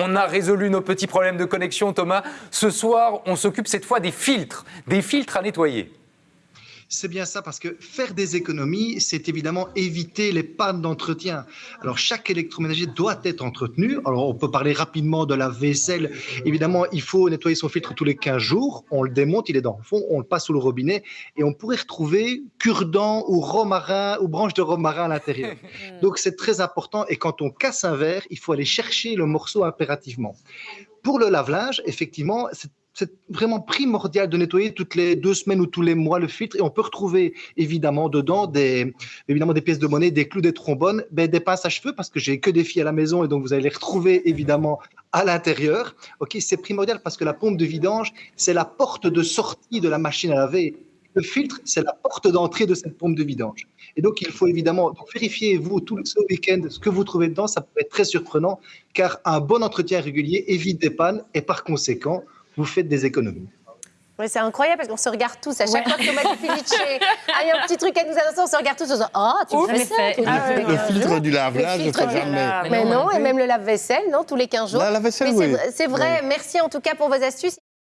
on a résolu nos petits problèmes de connexion, Thomas. Ce soir, on s'occupe cette fois des filtres, des filtres à nettoyer. C'est bien ça, parce que faire des économies, c'est évidemment éviter les pannes d'entretien. Alors, chaque électroménager doit être entretenu. Alors, on peut parler rapidement de la vaisselle. Évidemment, il faut nettoyer son filtre tous les 15 jours. On le démonte, il est dans le fond, on le passe sous le robinet et on pourrait retrouver cure-dent ou romarin ou branche de romarin à l'intérieur. Donc, c'est très important. Et quand on casse un verre, il faut aller chercher le morceau impérativement. Pour le lave-linge, effectivement, c'est c'est vraiment primordial de nettoyer toutes les deux semaines ou tous les mois le filtre et on peut retrouver évidemment dedans des, évidemment des pièces de monnaie, des clous, des trombones, ben, des pinces à cheveux parce que j'ai que des filles à la maison et donc vous allez les retrouver évidemment à l'intérieur. Ok, c'est primordial parce que la pompe de vidange, c'est la porte de sortie de la machine à laver. Le filtre, c'est la porte d'entrée de cette pompe de vidange. Et donc, il faut évidemment vérifier, vous, tout ce week-end, ce que vous trouvez dedans. Ça peut être très surprenant, car un bon entretien régulier évite des pannes et par conséquent, vous faites des économies. Oui, c'est incroyable parce qu'on se regarde tous. À chaque fois que Thomas Felice a un petit truc à nous annoncer, on se regarde tous en disant Oh, tu Ouf, fais ça fait. Le 15 filtre du lave-linge, Le je fais jamais. Mais non, et même le lave-vaisselle, non, tous les 15 jours. La- la vaisselle, c'est oui. vrai- C'est vrai. Merci en tout cas pour vos astuces.